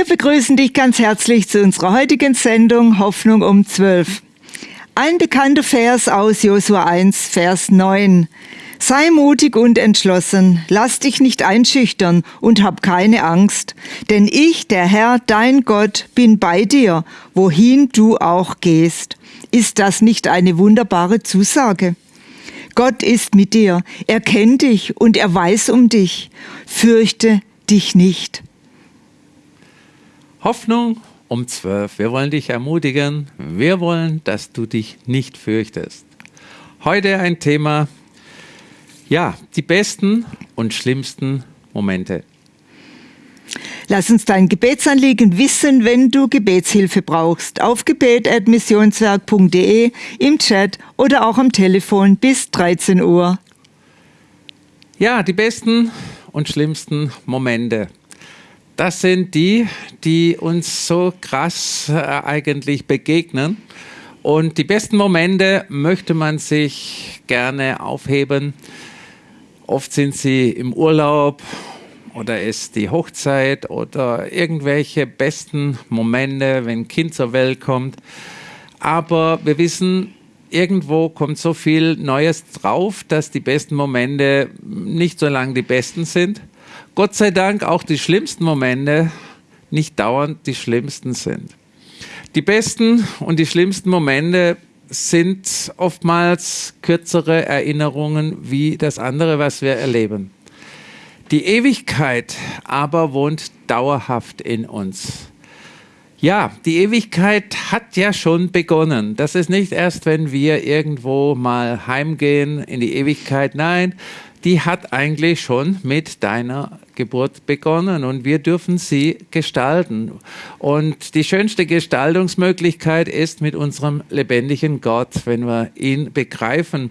Wir begrüßen dich ganz herzlich zu unserer heutigen Sendung Hoffnung um 12. Ein bekannter Vers aus Josua 1, Vers 9. Sei mutig und entschlossen, lass dich nicht einschüchtern und hab keine Angst, denn ich, der Herr, dein Gott, bin bei dir, wohin du auch gehst. Ist das nicht eine wunderbare Zusage? Gott ist mit dir, er kennt dich und er weiß um dich. Fürchte dich nicht. Hoffnung um zwölf. Wir wollen dich ermutigen. Wir wollen, dass du dich nicht fürchtest. Heute ein Thema, ja, die besten und schlimmsten Momente. Lass uns dein Gebetsanliegen wissen, wenn du Gebetshilfe brauchst. Auf gebet.missionswerk.de, im Chat oder auch am Telefon bis 13 Uhr. Ja, die besten und schlimmsten Momente. Das sind die, die uns so krass äh, eigentlich begegnen. Und die besten Momente möchte man sich gerne aufheben Oft sind sie im Urlaub oder ist die Hochzeit oder irgendwelche besten Momente, wenn ein Kind zur Welt kommt. Aber wir wissen, irgendwo kommt so viel Neues drauf, dass die besten Momente nicht so lange die besten sind. Gott sei Dank auch die schlimmsten Momente nicht dauernd die schlimmsten sind. Die besten und die schlimmsten Momente sind oftmals kürzere Erinnerungen wie das andere, was wir erleben. Die Ewigkeit aber wohnt dauerhaft in uns. Ja, die Ewigkeit hat ja schon begonnen. Das ist nicht erst, wenn wir irgendwo mal heimgehen in die Ewigkeit. Nein, die hat eigentlich schon mit deiner Geburt begonnen und wir dürfen sie gestalten. Und die schönste Gestaltungsmöglichkeit ist mit unserem lebendigen Gott, wenn wir ihn begreifen.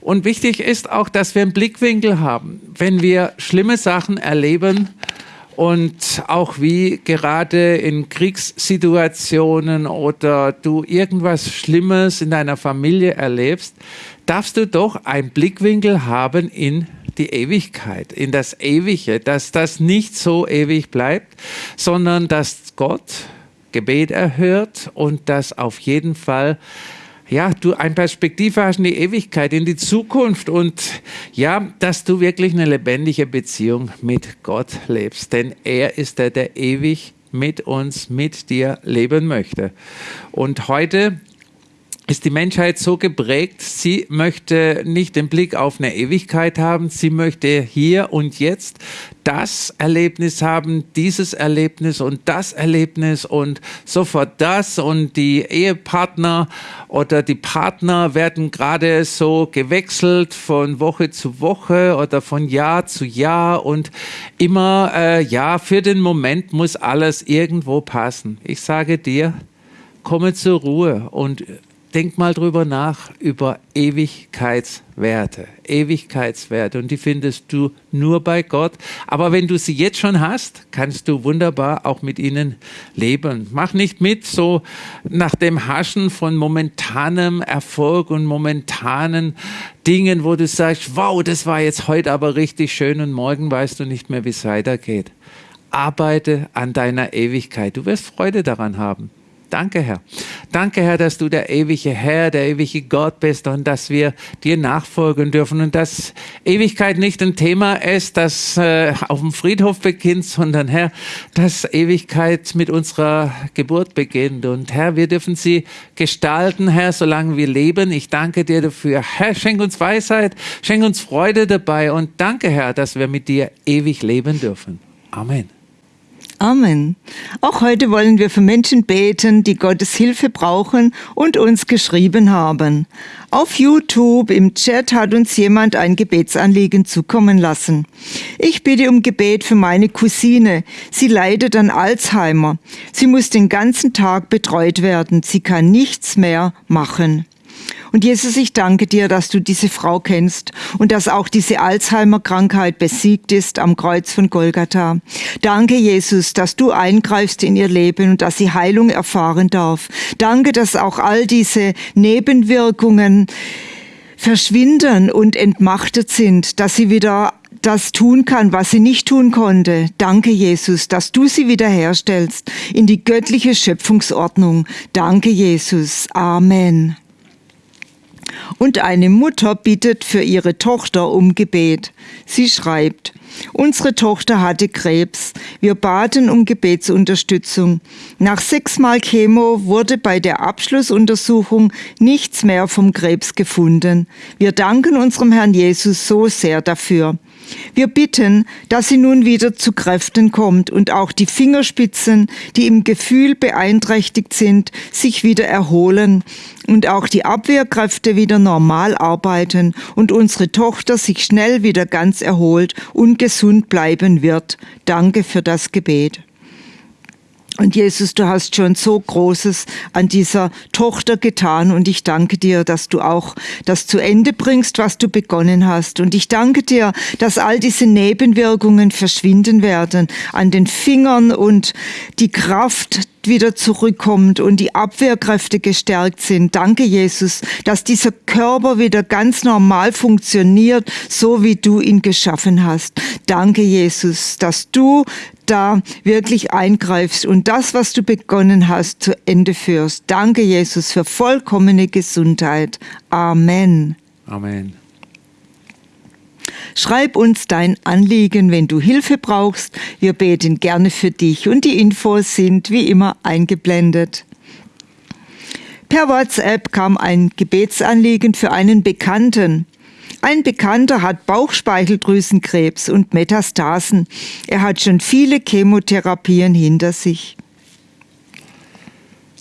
Und wichtig ist auch, dass wir einen Blickwinkel haben. Wenn wir schlimme Sachen erleben, und auch wie gerade in Kriegssituationen oder du irgendwas Schlimmes in deiner Familie erlebst, darfst du doch einen Blickwinkel haben in die Ewigkeit, in das Ewige, dass das nicht so ewig bleibt, sondern dass Gott Gebet erhört und dass auf jeden Fall ja, du ein Perspektive hast in die Ewigkeit, in die Zukunft und ja, dass du wirklich eine lebendige Beziehung mit Gott lebst, denn er ist der, der ewig mit uns, mit dir leben möchte. Und heute ist die Menschheit so geprägt, sie möchte nicht den Blick auf eine Ewigkeit haben, sie möchte hier und jetzt das Erlebnis haben, dieses Erlebnis und das Erlebnis und sofort das und die Ehepartner oder die Partner werden gerade so gewechselt von Woche zu Woche oder von Jahr zu Jahr und immer, äh, ja, für den Moment muss alles irgendwo passen. Ich sage dir, komme zur Ruhe und denk mal drüber nach, über Ewigkeitswerte. Ewigkeitswerte. Und die findest du nur bei Gott. Aber wenn du sie jetzt schon hast, kannst du wunderbar auch mit ihnen leben. Mach nicht mit so nach dem Haschen von momentanem Erfolg und momentanen Dingen, wo du sagst, wow, das war jetzt heute aber richtig schön und morgen weißt du nicht mehr, wie es weitergeht. Arbeite an deiner Ewigkeit. Du wirst Freude daran haben. Danke, Herr. Danke, Herr, dass du der ewige Herr, der ewige Gott bist und dass wir dir nachfolgen dürfen und dass Ewigkeit nicht ein Thema ist, das äh, auf dem Friedhof beginnt, sondern Herr, dass Ewigkeit mit unserer Geburt beginnt. Und Herr, wir dürfen sie gestalten, Herr, solange wir leben. Ich danke dir dafür. Herr, schenk uns Weisheit, schenk uns Freude dabei und danke, Herr, dass wir mit dir ewig leben dürfen. Amen. Amen. Auch heute wollen wir für Menschen beten, die Gottes Hilfe brauchen und uns geschrieben haben. Auf YouTube im Chat hat uns jemand ein Gebetsanliegen zukommen lassen. Ich bitte um Gebet für meine Cousine. Sie leidet an Alzheimer. Sie muss den ganzen Tag betreut werden. Sie kann nichts mehr machen. Und Jesus, ich danke dir, dass du diese Frau kennst und dass auch diese Alzheimer-Krankheit besiegt ist am Kreuz von Golgatha. Danke, Jesus, dass du eingreifst in ihr Leben und dass sie Heilung erfahren darf. Danke, dass auch all diese Nebenwirkungen verschwinden und entmachtet sind, dass sie wieder das tun kann, was sie nicht tun konnte. Danke, Jesus, dass du sie wiederherstellst in die göttliche Schöpfungsordnung. Danke, Jesus. Amen. Und eine Mutter bittet für ihre Tochter um Gebet. Sie schreibt, Unsere Tochter hatte Krebs. Wir baten um Gebetsunterstützung. Nach sechsmal Chemo wurde bei der Abschlussuntersuchung nichts mehr vom Krebs gefunden. Wir danken unserem Herrn Jesus so sehr dafür. Wir bitten, dass sie nun wieder zu Kräften kommt und auch die Fingerspitzen, die im Gefühl beeinträchtigt sind, sich wieder erholen und auch die Abwehrkräfte wieder normal arbeiten und unsere Tochter sich schnell wieder ganz erholt und gesund bleiben wird. Danke für das Gebet. Und Jesus, du hast schon so Großes an dieser Tochter getan und ich danke dir, dass du auch das zu Ende bringst, was du begonnen hast. Und ich danke dir, dass all diese Nebenwirkungen verschwinden werden an den Fingern und die Kraft wieder zurückkommt und die Abwehrkräfte gestärkt sind. Danke, Jesus, dass dieser Körper wieder ganz normal funktioniert, so wie du ihn geschaffen hast. Danke, Jesus, dass du da wirklich eingreifst und das, was du begonnen hast, zu Ende führst. Danke, Jesus, für vollkommene Gesundheit. Amen. Amen. Schreib uns dein Anliegen, wenn du Hilfe brauchst. Wir beten gerne für dich und die Infos sind wie immer eingeblendet. Per WhatsApp kam ein Gebetsanliegen für einen Bekannten. Ein Bekannter hat Bauchspeicheldrüsenkrebs und Metastasen. Er hat schon viele Chemotherapien hinter sich.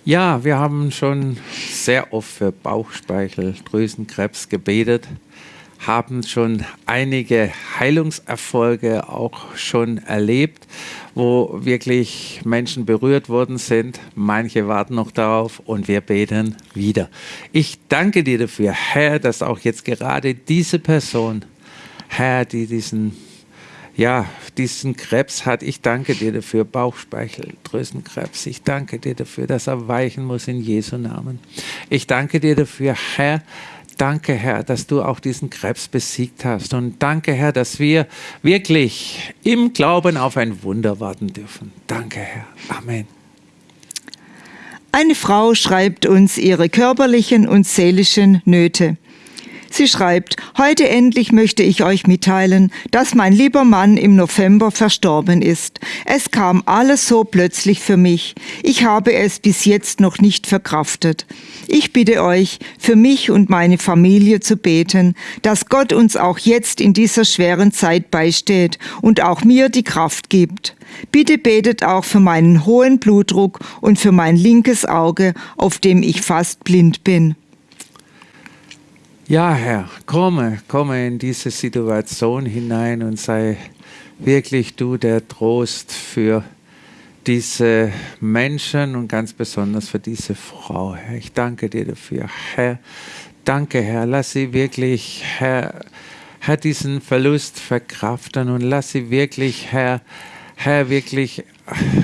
Ja, wir haben schon sehr oft für Bauchspeicheldrüsenkrebs gebetet haben schon einige Heilungserfolge auch schon erlebt, wo wirklich Menschen berührt worden sind. Manche warten noch darauf und wir beten wieder. Ich danke dir dafür, Herr, dass auch jetzt gerade diese Person, Herr, die diesen ja, diesen Krebs hat. Ich danke dir dafür, Bauchspeicheldrüsenkrebs. Ich danke dir dafür, dass er weichen muss in Jesu Namen. Ich danke dir dafür, Herr, Danke, Herr, dass du auch diesen Krebs besiegt hast. Und danke, Herr, dass wir wirklich im Glauben auf ein Wunder warten dürfen. Danke, Herr. Amen. Eine Frau schreibt uns ihre körperlichen und seelischen Nöte. Sie schreibt, heute endlich möchte ich euch mitteilen, dass mein lieber Mann im November verstorben ist. Es kam alles so plötzlich für mich. Ich habe es bis jetzt noch nicht verkraftet. Ich bitte euch, für mich und meine Familie zu beten, dass Gott uns auch jetzt in dieser schweren Zeit beisteht und auch mir die Kraft gibt. Bitte betet auch für meinen hohen Blutdruck und für mein linkes Auge, auf dem ich fast blind bin. Ja, Herr, komme, komme in diese Situation hinein und sei wirklich du der Trost für diese Menschen und ganz besonders für diese Frau. Herr, ich danke dir dafür. Herr, danke, Herr, lass sie wirklich, Herr, Herr, diesen Verlust verkraften und lass sie wirklich, Herr, Herr, wirklich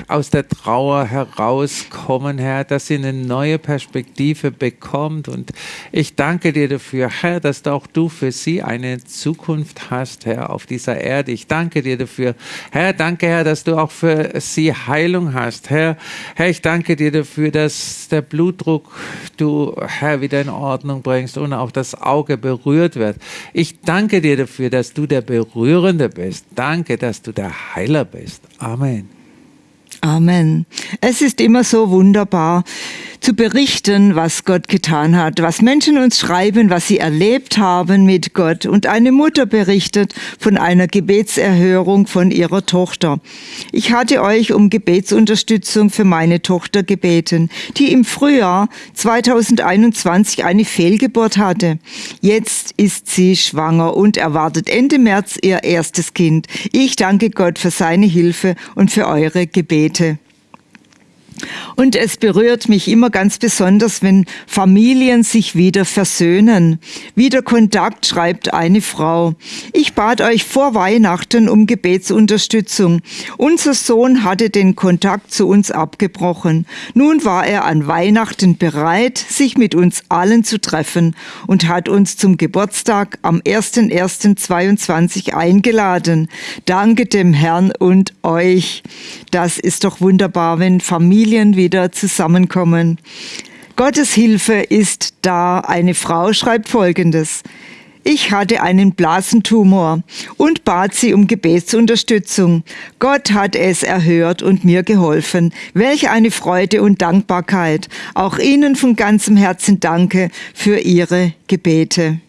aus der Trauer herauskommen, Herr, dass sie eine neue Perspektive bekommt. Und ich danke dir dafür, Herr, dass auch du für sie eine Zukunft hast, Herr, auf dieser Erde. Ich danke dir dafür. Herr, danke, Herr, dass du auch für sie Heilung hast. Herr, Herr, ich danke dir dafür, dass der Blutdruck du, Herr, wieder in Ordnung bringst und auch das Auge berührt wird. Ich danke dir dafür, dass du der Berührende bist. Danke, dass du der Heiler bist. Amen. Amen. Es ist immer so wunderbar, zu berichten, was Gott getan hat, was Menschen uns schreiben, was sie erlebt haben mit Gott. Und eine Mutter berichtet von einer Gebetserhörung von ihrer Tochter. Ich hatte euch um Gebetsunterstützung für meine Tochter gebeten, die im Frühjahr 2021 eine Fehlgeburt hatte. Jetzt ist sie schwanger und erwartet Ende März ihr erstes Kind. Ich danke Gott für seine Hilfe und für eure Gebete. Und es berührt mich immer ganz besonders, wenn Familien sich wieder versöhnen. Wieder Kontakt, schreibt eine Frau. Ich bat euch vor Weihnachten um Gebetsunterstützung. Unser Sohn hatte den Kontakt zu uns abgebrochen. Nun war er an Weihnachten bereit, sich mit uns allen zu treffen und hat uns zum Geburtstag am 01.01.22 eingeladen. Danke dem Herrn und euch. Das ist doch wunderbar, wenn Familien wieder zusammenkommen. Gottes Hilfe ist da. Eine Frau schreibt Folgendes. Ich hatte einen Blasentumor und bat sie um Gebetsunterstützung. Gott hat es erhört und mir geholfen. Welch eine Freude und Dankbarkeit. Auch Ihnen von ganzem Herzen danke für Ihre Gebete.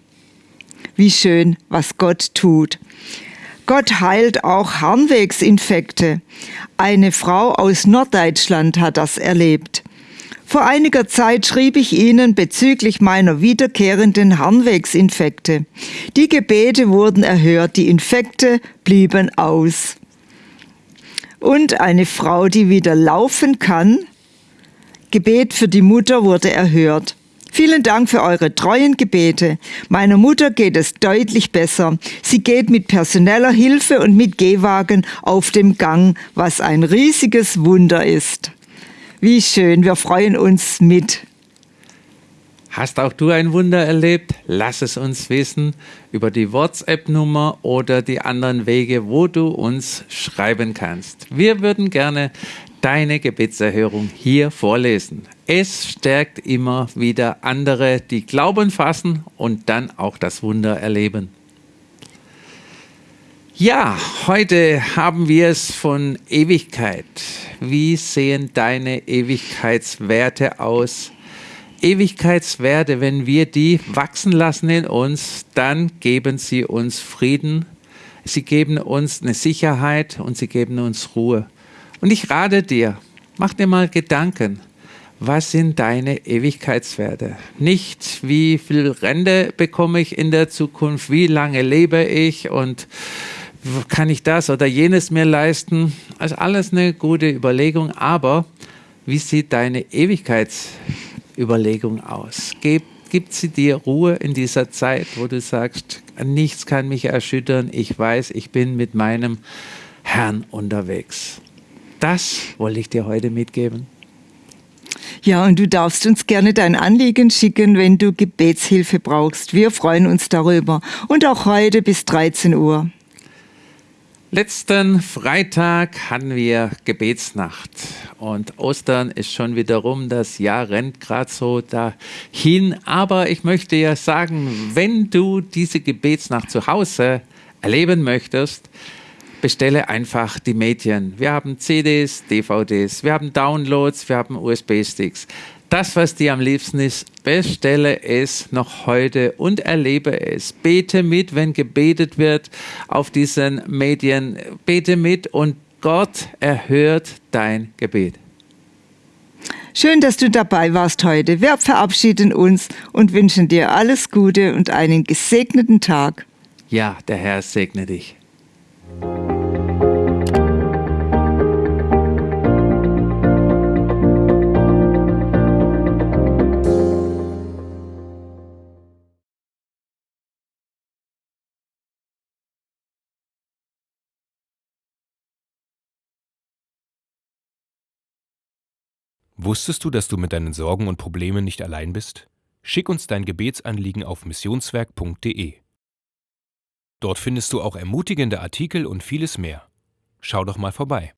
Wie schön, was Gott tut. Gott heilt auch Harnwegsinfekte. Eine Frau aus Norddeutschland hat das erlebt. Vor einiger Zeit schrieb ich Ihnen bezüglich meiner wiederkehrenden Harnwegsinfekte. Die Gebete wurden erhört, die Infekte blieben aus. Und eine Frau, die wieder laufen kann, Gebet für die Mutter wurde erhört. Vielen Dank für eure treuen Gebete. Meiner Mutter geht es deutlich besser. Sie geht mit personeller Hilfe und mit Gehwagen auf dem Gang, was ein riesiges Wunder ist. Wie schön, wir freuen uns mit. Hast auch du ein Wunder erlebt? Lass es uns wissen über die WhatsApp-Nummer oder die anderen Wege, wo du uns schreiben kannst. Wir würden gerne deine Gebetserhörung hier vorlesen. Es stärkt immer wieder andere, die Glauben fassen und dann auch das Wunder erleben. Ja, heute haben wir es von Ewigkeit. Wie sehen deine Ewigkeitswerte aus? Ewigkeitswerte, wenn wir die wachsen lassen in uns, dann geben sie uns Frieden, sie geben uns eine Sicherheit und sie geben uns Ruhe. Und ich rate dir, mach dir mal Gedanken, was sind deine Ewigkeitswerte? Nicht, wie viel Rente bekomme ich in der Zukunft, wie lange lebe ich und kann ich das oder jenes mir leisten? Also alles eine gute Überlegung, aber wie sieht deine Ewigkeitsüberlegung aus? Gibt, gibt sie dir Ruhe in dieser Zeit, wo du sagst, nichts kann mich erschüttern, ich weiß, ich bin mit meinem Herrn unterwegs? Das wollte ich dir heute mitgeben. Ja, und du darfst uns gerne dein Anliegen schicken, wenn du Gebetshilfe brauchst. Wir freuen uns darüber. Und auch heute bis 13 Uhr. Letzten Freitag hatten wir Gebetsnacht und Ostern ist schon wieder rum. Das Jahr rennt gerade so dahin. Aber ich möchte ja sagen, wenn du diese Gebetsnacht zu Hause erleben möchtest, bestelle einfach die Medien. Wir haben CDs, DVDs, wir haben Downloads, wir haben USB-Sticks. Das, was dir am liebsten ist, bestelle es noch heute und erlebe es. Bete mit, wenn gebetet wird auf diesen Medien. Bete mit und Gott erhört dein Gebet. Schön, dass du dabei warst heute. Wir verabschieden uns und wünschen dir alles Gute und einen gesegneten Tag. Ja, der Herr segne dich. Wusstest du, dass du mit deinen Sorgen und Problemen nicht allein bist? Schick uns dein Gebetsanliegen auf missionswerk.de. Dort findest du auch ermutigende Artikel und vieles mehr. Schau doch mal vorbei.